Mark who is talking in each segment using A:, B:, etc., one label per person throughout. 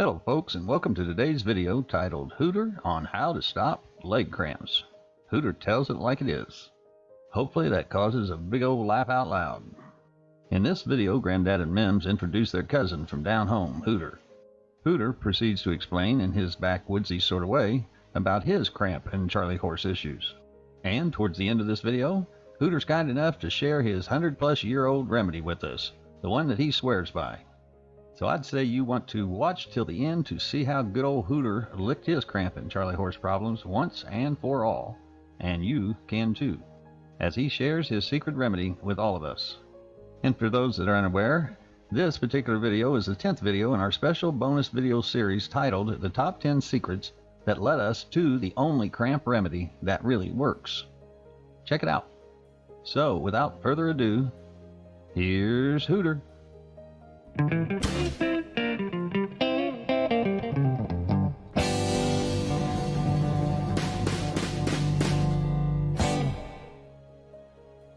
A: Hello folks and welcome to today's video titled Hooter on how to stop leg cramps. Hooter tells it like it is. Hopefully that causes a big old laugh out loud. In this video, Granddad and Mims introduce their cousin from down home, Hooter. Hooter proceeds to explain in his backwoodsy sort of way about his cramp and Charlie horse issues. And towards the end of this video, Hooter's kind enough to share his 100 plus year old remedy with us, the one that he swears by. So I'd say you want to watch till the end to see how good old Hooter licked his cramp and Charlie horse problems once and for all. And you can too, as he shares his secret remedy with all of us. And for those that are unaware, this particular video is the 10th video in our special bonus video series titled The Top 10 Secrets That Led Us to the Only Cramp Remedy That Really Works. Check it out. So, without further ado, here's Hooter.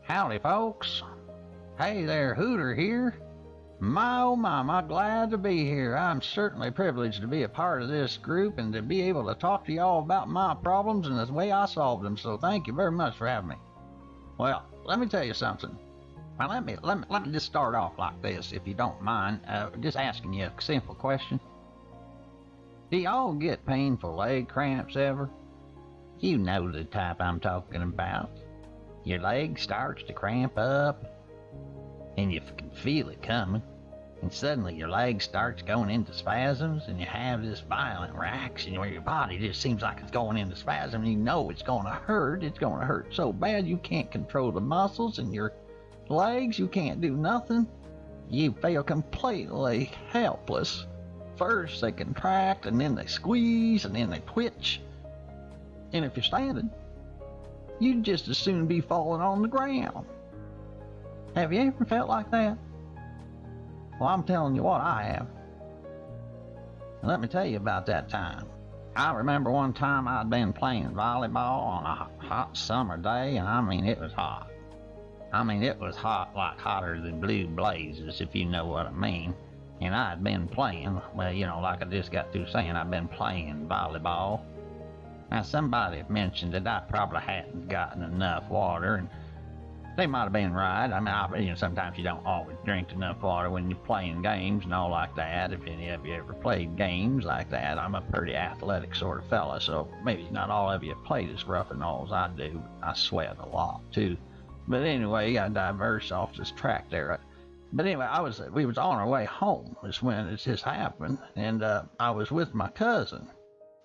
A: Howdy, folks. Hey there, Hooter here. My oh my, I glad to be here. I'm certainly privileged to be a part of this group and to be able to talk to y'all about my problems and the way I solved them, so thank you very much for having me. Well, let me tell you something. Now let me let me let me just start off like this, if you don't mind. Uh, just asking you a simple question. Do y'all get painful leg cramps ever? You know the type I'm talking about. Your leg starts to cramp up, and you can feel it coming, and suddenly your leg starts going into spasms, and you have this violent reaction where your body just seems like it's going into spasm, and you know it's going to hurt. It's going to hurt so bad you can't control the muscles, and your legs, you can't do nothing. You feel completely helpless. First they contract, and then they squeeze, and then they twitch. And if you're standing, you'd just as soon be falling on the ground. Have you ever felt like that? Well, I'm telling you what I have. And let me tell you about that time. I remember one time I'd been playing volleyball on a hot summer day, and I mean, it was hot. I mean, it was hot, like hotter than blue blazes, if you know what I mean. And I'd been playing, well, you know, like I just got through saying, I'd been playing volleyball. Now, somebody mentioned that I probably hadn't gotten enough water, and they might have been right. I mean, I, you know, sometimes you don't always drink enough water when you're playing games and all like that. If any of you ever played games like that, I'm a pretty athletic sort of fella, so maybe not all of you played as rough and all as I do. I sweat a lot too. But anyway, I diverse off this track there. But anyway, I was we was on our way home is when it just happened, and uh, I was with my cousin.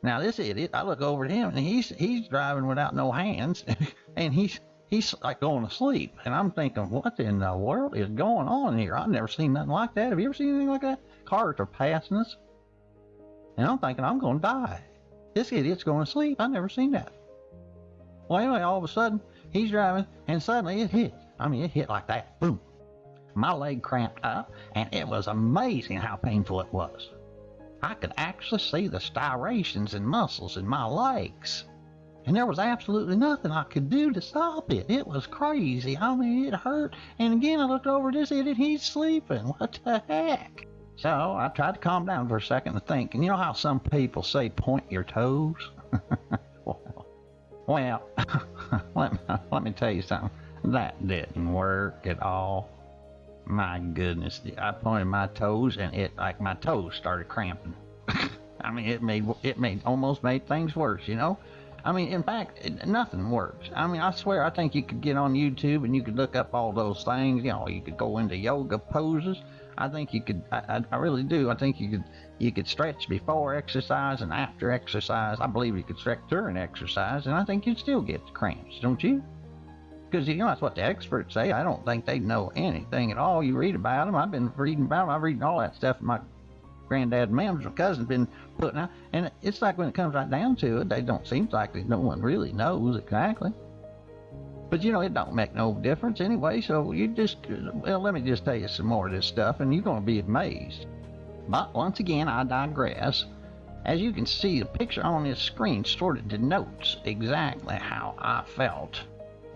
A: Now this idiot, I look over at him, and he's he's driving without no hands, and he's he's like going to sleep, and I'm thinking, what in the world is going on here? I've never seen nothing like that. Have you ever seen anything like that? Cars are passing us, and I'm thinking I'm going to die. This idiot's going to sleep. I've never seen that. Well, anyway, all of a sudden he's driving, and suddenly it hit. I mean, it hit like that. Boom. My leg cramped up, and it was amazing how painful it was. I could actually see the striations and muscles in my legs. And there was absolutely nothing I could do to stop it. It was crazy. I mean, it hurt. And again, I looked over this idiot. He's sleeping. What the heck? So I tried to calm down for a second and think. And you know how some people say point your toes? well let, me, let me tell you something. That didn't work at all. My goodness, I pointed my toes and it like my toes started cramping. I mean, it made it made almost made things worse, you know. I mean, in fact, it, nothing works. I mean, I swear, I think you could get on YouTube and you could look up all those things. You know, you could go into yoga poses. I think you could. I, I really do. I think you could. You could stretch before exercise and after exercise. I believe you could stretch during exercise, and I think you'd still get the cramps, don't you? Because you know that's what the experts say. I don't think they know anything at all. You read about them. I've been reading about them. I've reading all that stuff. My granddad, Mam's cousin's been putting out, and it's like when it comes right down to it, they don't seem like no one really knows exactly. But you know, it don't make no difference anyway. So you just, well, let me just tell you some more of this stuff, and you're going to be amazed. But once again, I digress. As you can see, the picture on this screen sort of denotes exactly how I felt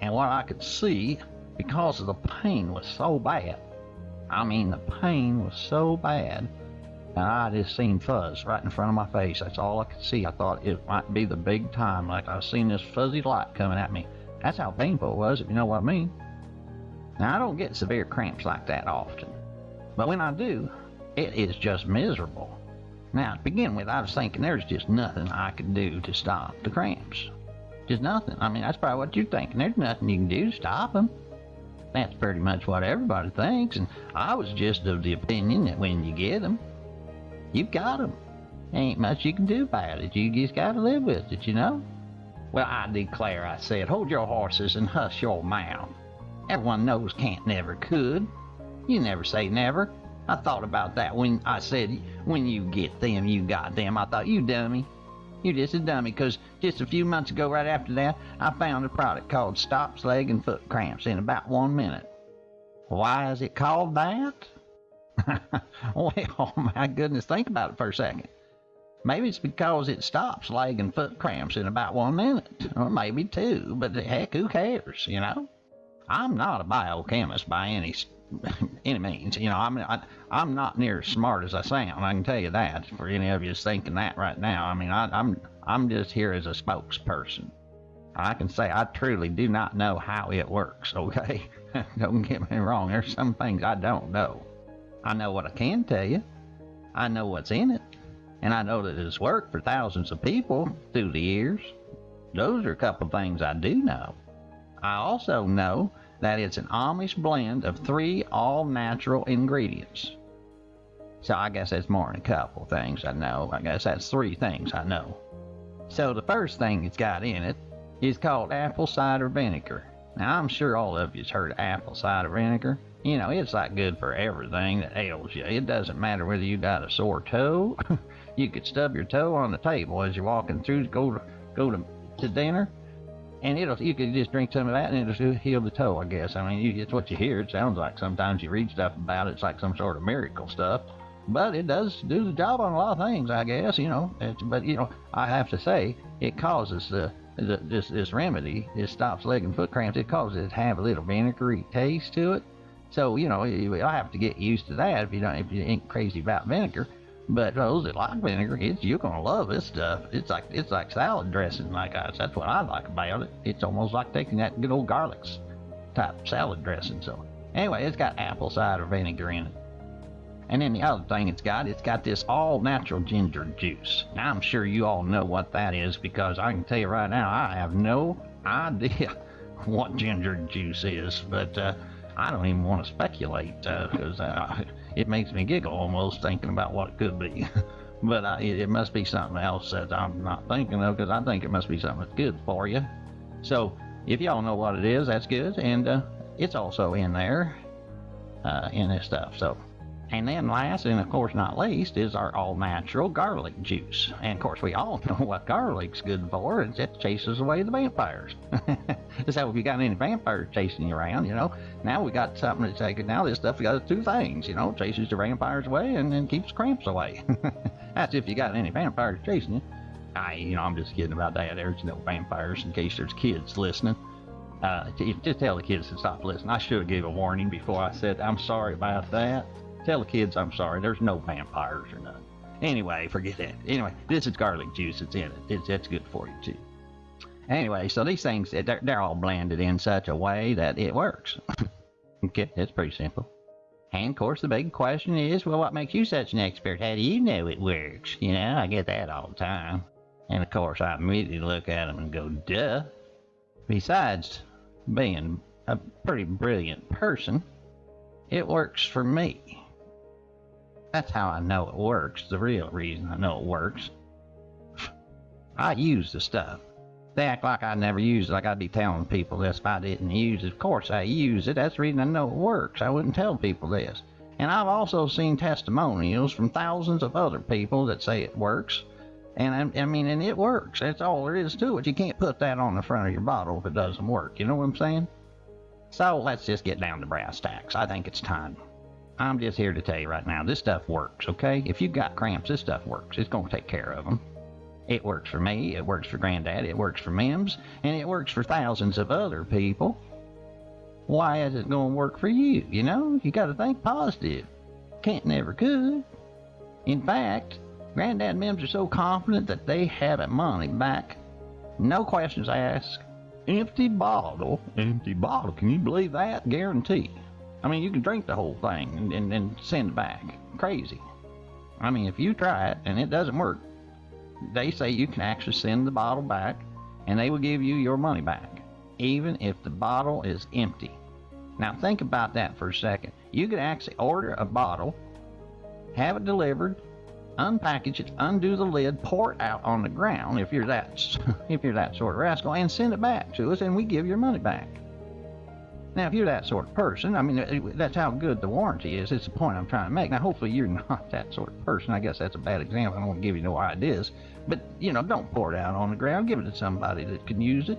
A: and what I could see because the pain was so bad. I mean, the pain was so bad and I just seen fuzz right in front of my face. That's all I could see. I thought it might be the big time, like I seen this fuzzy light coming at me. That's how painful it was, if you know what I mean. Now, I don't get severe cramps like that often, but when I do, it is just miserable. Now, to begin with, I was thinking there's just nothing I could do to stop the cramps. Just nothing. I mean, that's probably what you're thinking. There's nothing you can do to stop them. That's pretty much what everybody thinks, and I was just of the opinion that when you get them, you've got them. Ain't much you can do about it. You just gotta live with it, you know? Well, I declare, I said, hold your horses and hush your mouth. Everyone knows can't never could. You never say never. I thought about that when I said, when you get them, you got them. I thought, you dummy. You're just a dummy, because just a few months ago, right after that, I found a product called Stops Leg and Foot Cramps in about one minute. Why is it called that? well, my goodness, think about it for a second. Maybe it's because it stops leg and foot cramps in about one minute, or maybe two, but heck, who cares, you know? I'm not a biochemist by any any means. You know, I'm I, I'm not near as smart as I sound. I can tell you that. For any of you thinking that right now, I mean, I, I'm I'm just here as a spokesperson. I can say I truly do not know how it works. Okay, don't get me wrong. There's some things I don't know. I know what I can tell you. I know what's in it, and I know that it's worked for thousands of people through the years. Those are a couple of things I do know. I also know that it's an Amish blend of three all natural ingredients. So I guess that's more than a couple of things I know. I guess that's three things I know. So the first thing it's got in it is called apple cider vinegar. Now I'm sure all of you's heard of apple cider vinegar. You know, it's like good for everything that ails you. It doesn't matter whether you got a sore toe. you could stub your toe on the table as you're walking through to go to go to, to dinner and it'll you could just drink some of that and it'll heal the toe. I guess. I mean, you, it's what you hear. It sounds like sometimes you read stuff about it. It's like some sort of miracle stuff, but it does do the job on a lot of things. I guess you know. but you know, I have to say it causes the, the this this remedy. It stops leg and foot cramps. It causes it to have a little vinegary taste to it. So you know, I have to get used to that if you don't if you ain't crazy about vinegar. But those that like vinegar, it's you're gonna love this stuff. It's like it's like salad dressing, like I, that's what I like about it. It's almost like taking that good old garlics type salad dressing. So anyway, it's got apple cider vinegar in it. And then the other thing it's got, it's got this all natural ginger juice. Now I'm sure you all know what that is because I can tell you right now, I have no idea what ginger juice is, but uh, I don't even want to speculate because uh, it makes me giggle almost thinking about what it could be. but uh, it, it, must be something else that I'm not thinking of because I think it must be something that's good for you. So if y'all know what it is, that's good, and uh, it's also in there uh, in this stuff. So and then last, and of course not least, is our all-natural garlic juice. And of course, we all know what garlic's good for. It's, it chases away the vampires. so if you got any vampires chasing you around, you know, now we got something to take. It. Now this stuff got two things, you know, chases the vampires away and then keeps cramps away. That's if you got any vampires chasing you. I, you know, I'm just kidding about that. There's no vampires in case there's kids listening. Uh, just tell the kids to stop listening. I should have gave a warning before I said I'm sorry about that. Tell the kids I'm sorry. There's no vampires or none. Anyway, forget that. Anyway, this is garlic juice that's in it. It's, that's good for you too. Anyway, so these things they're, they're all blended in such a way that it works. okay, that's pretty simple. And of course, the big question is, well, what makes you such an expert? How do you know it works? You know, I get that all the time. And of course, I immediately look at them and go, duh. Besides being a pretty brilliant person, it works for me. That's how I know it works. The real reason I know it works. I use the stuff. They act like I never use it, like I'd be telling people this if I didn't use it. Of course I use it. That's the reason I know it works. I wouldn't tell people this. And I've also seen testimonials from thousands of other people that say it works. And I, I mean, and it works. That's all there is to it. You can't put that on the front of your bottle if it doesn't work. You know what I'm saying? So let's just get down to brass tacks. I think it's time. I'm just here to tell you right now, this stuff works, okay? If you've got cramps, this stuff works. It's going to take care of them. It works for me, it works for Granddad, it works for Mims, and it works for thousands of other people. Why is it going to work for you? You know, you got to think positive. Can't never could. In fact, Granddad and Mims are so confident that they have a money back. No questions asked. Empty bottle. Empty bottle. Can you believe that? Guarantee. I mean, you can drink the whole thing and, and, and send it back. Crazy. I mean, if you try it and it doesn't work, they say you can actually send the bottle back and they will give you your money back, even if the bottle is empty. Now, think about that for a second. You could actually order a bottle, have it delivered, unpackage it, undo the lid, pour it out on the ground if you're that if you're that sort of rascal, and send it back to us, and we give your money back. Now, if you're that sort of person, I mean, uh, that's how good the warranty is. It's the point I'm trying to make. Now, hopefully, you're not that sort of person. I guess that's a bad example. I don't want to give you no ideas. But, you know, don't pour it out on the ground. Give it to somebody that can use it.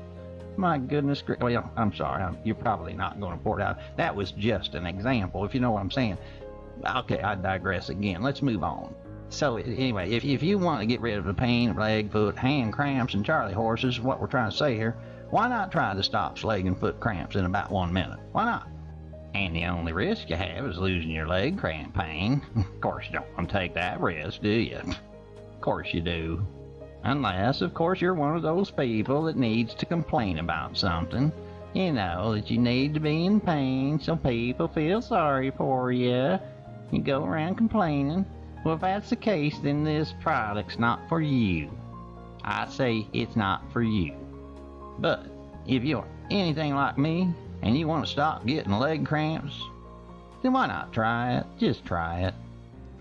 A: My goodness. Well, I'm sorry. I'm, you're probably not going to pour it out. That was just an example, if you know what I'm saying. Okay, I digress again. Let's move on. So, anyway, if, if you want to get rid of the pain leg, foot, hand cramps, and Charlie horses, what we're trying to say here, why not try to stop leg and foot cramps in about one minute? Why not? And the only risk you have is losing your leg cramp pain. of course, you don't want to take that risk, do you? Of course you do. Unless, of course, you're one of those people that needs to complain about something. You know, that you need to be in pain so people feel sorry for you. You go around complaining. Well, if that's the case, then this product's not for you. I say it's not for you. But if you're anything like me and you want to stop getting leg cramps, then why not try it? Just try it.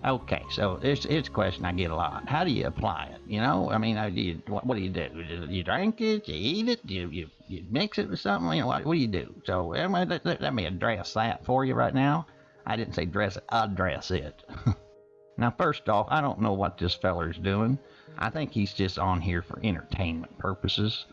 A: Okay, so it's it's a question I get a lot. How do you apply it? You know, I mean, do you, what, what, do you do? You drink it? You eat it? You you, you mix it with something? You know, what, what do you do? So let, let, let me address that for you right now. I didn't say dress it. Address it. now, first off, I don't know what this feller's doing. I think he's just on here for entertainment purposes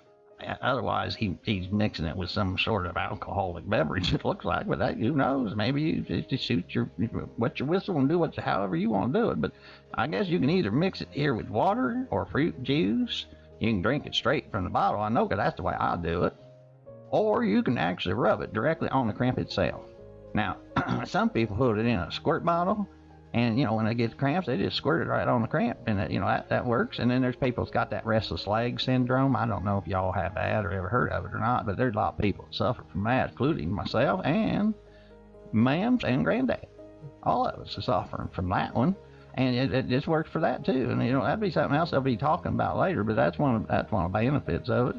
A: otherwise he he's mixing it with some sort of alcoholic beverage. It looks like, but that who knows? Maybe you just shoot your wet your whistle and do it however you want to do it. But I guess you can either mix it here with water or fruit juice. You can drink it straight from the bottle. I know because that's the way I do it. Or you can actually rub it directly on the cramp itself. Now, some people put it in a squirt bottle and you know when they get cramps, they just squirt it right on the cramp, and that, you know that, that works. And then there's people that's got that restless leg syndrome. I don't know if y'all have that or ever heard of it or not, but there's a lot of people that suffer from that, including myself and Mams and Granddad. All of us are suffering from that one, and it, it just works for that too. And you know that'd be something else I'll be talking about later, but that's one of that's one of the benefits of it.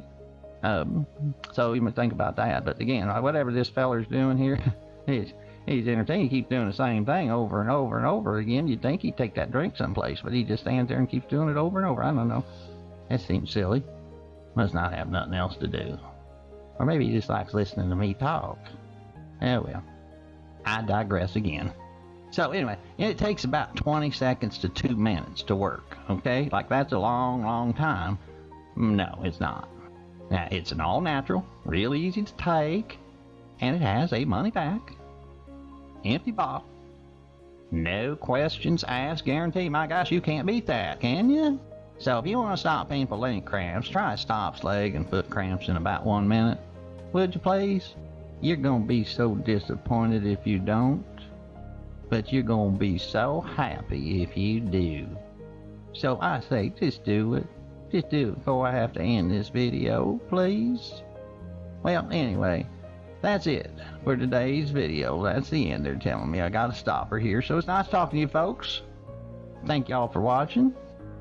A: Um, so you might think about that. But again, whatever this feller's doing here, he's he's entertained. He keeps doing the same thing over and over and over again. You'd think he'd take that drink someplace, but he just stands there and keeps doing it over and over. I don't know. That seems silly. Must not have nothing else to do. Or maybe he just likes listening to me talk. Oh well. I digress again. So anyway, it takes about 20 seconds to two minutes to work. Okay, like that's a long, long time. No, it's not. Now it's an all natural, real easy to take, and it has a money back empty bottle. No questions asked, guarantee. My gosh, you can't beat that, can you? So if you want to stop painful leg cramps, try stops leg and foot cramps in about one minute. Would you please? You're going to be so disappointed if you don't. But you're going to be so happy if you do. So I say, just do it. Just do it before I have to end this video, please. Well, anyway, that's it for today's video. That's the end. They're telling me I got to stop her here. So it's nice talking to you folks. Thank y'all for watching.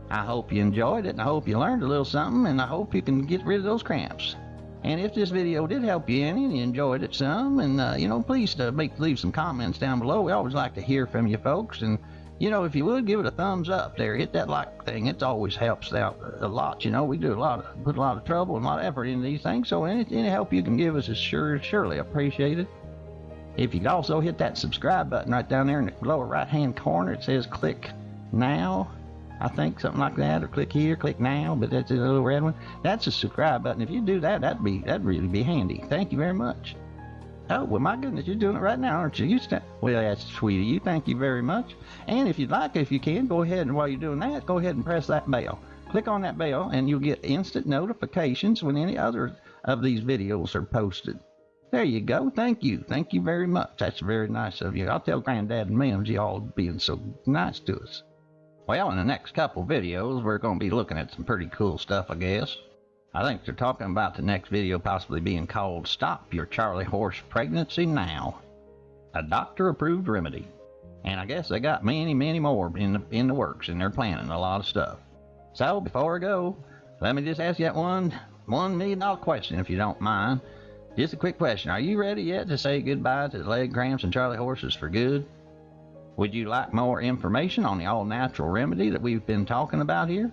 A: I hope you enjoyed it and I hope you learned a little something and I hope you can get rid of those cramps. And if this video did help you any and you enjoyed it some, and uh, you know, please uh, make leave some comments down below. We always like to hear from you folks and you know, if you would give it a thumbs up there, hit that like thing. It always helps out a lot. You know, we do a lot of put a lot of trouble and a lot of effort into these things. So any, any help you can give us is sure surely appreciated. If you could also hit that subscribe button right down there in the lower right hand corner, it says click now. I think something like that, or click here, click now, but that's a little red one. That's a subscribe button. If you do that, that'd be that'd really be handy. Thank you very much. Oh, well, my goodness, you're doing it right now, aren't you? You st- well, that's sweet of you. Thank you very much. And if you'd like, if you can, go ahead and while you're doing that, go ahead and press that bell. Click on that bell, and you'll get instant notifications when any other of these videos are posted. There you go. Thank you. Thank you very much. That's very nice of you. I'll tell Granddad and Mims y'all being so nice to us. Well, in the next couple videos, we're going to be looking at some pretty cool stuff, I guess. I think they're talking about the next video possibly being called Stop Your Charlie Horse Pregnancy Now. A doctor approved remedy. And I guess they got many, many more in the, in the works and they're planning a lot of stuff. So before I go, let me just ask you that one, one million dollar question if you don't mind. Just a quick question. Are you ready yet to say goodbye to the leg cramps and Charlie horses for good? Would you like more information on the all natural remedy that we've been talking about here?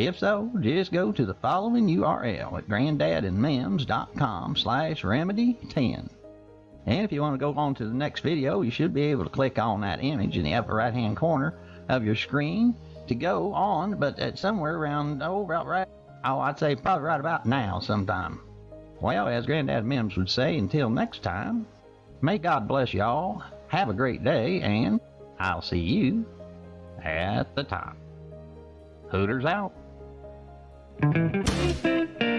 A: If so, just go to the following URL at granddadandmems.com slash remedy10. And if you want to go on to the next video, you should be able to click on that image in the upper right hand corner of your screen to go on, but at somewhere around, oh, about right, oh, I'd say probably right about now sometime. Well, as Granddad Mims would say, until next time, may God bless y'all, have a great day, and I'll see you at the top. Hooters out. Thank you.